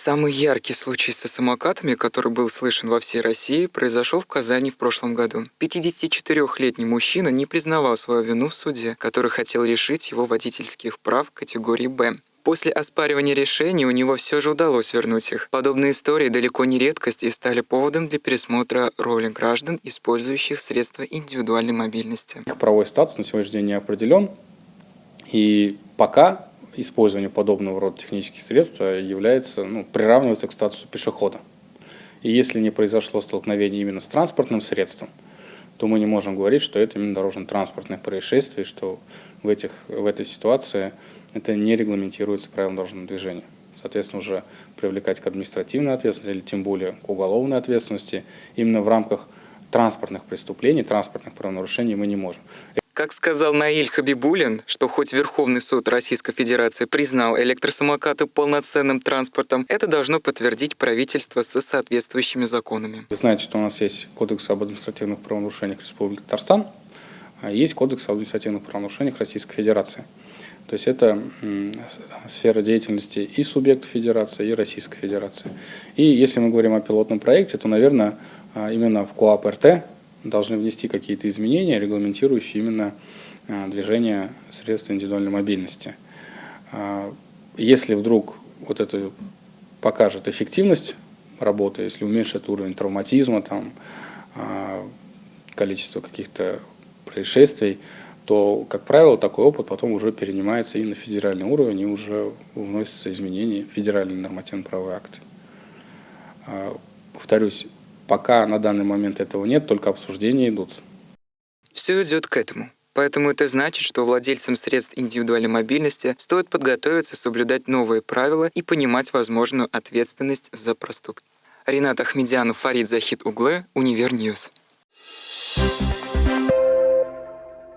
Самый яркий случай со самокатами, который был слышен во всей России, произошел в Казани в прошлом году. 54-летний мужчина не признавал свою вину в суде, который хотел решить его водительских прав категории «Б». После оспаривания решений у него все же удалось вернуть их. Подобные истории далеко не редкость и стали поводом для пересмотра роли граждан, использующих средства индивидуальной мобильности. Правовой статус на сегодняшний день не определен, и пока использование подобного рода технических средств является, ну, приравнивается к статусу пешехода. И если не произошло столкновение именно с транспортным средством, то мы не можем говорить, что это именно дорожно-транспортное происшествие, что в, этих, в этой ситуации это не регламентируется правилом дорожного движения. Соответственно, уже привлекать к административной ответственности или тем более к уголовной ответственности именно в рамках транспортных преступлений, транспортных правонарушений мы не можем. Как сказал Наиль Хабибулин, что хоть Верховный суд Российской Федерации признал электросамокаты полноценным транспортом, это должно подтвердить правительство со соответствующими законами. Вы знаете, что у нас есть Кодекс об административных правонарушениях Республики Татарстан, а есть Кодекс об административных правонарушениях Российской Федерации. То есть это сфера деятельности и субъектов Федерации, и Российской Федерации. И если мы говорим о пилотном проекте, то, наверное, а, именно в КОАП РТ должны внести какие-то изменения, регламентирующие именно а, движение средств индивидуальной мобильности. А, если вдруг вот это покажет эффективность работы, если уменьшит уровень травматизма, там, а, количество каких-то происшествий, то, как правило, такой опыт потом уже перенимается и на федеральный уровень, и уже вносятся изменения в федеральные нормативно-правовые акты. Повторюсь, Пока на данный момент этого нет, только обсуждения идут. Все идет к этому. Поэтому это значит, что владельцам средств индивидуальной мобильности стоит подготовиться соблюдать новые правила и понимать возможную ответственность за проступки. Ренат Ахмедянов, Фарид Захид Угле, Univer News.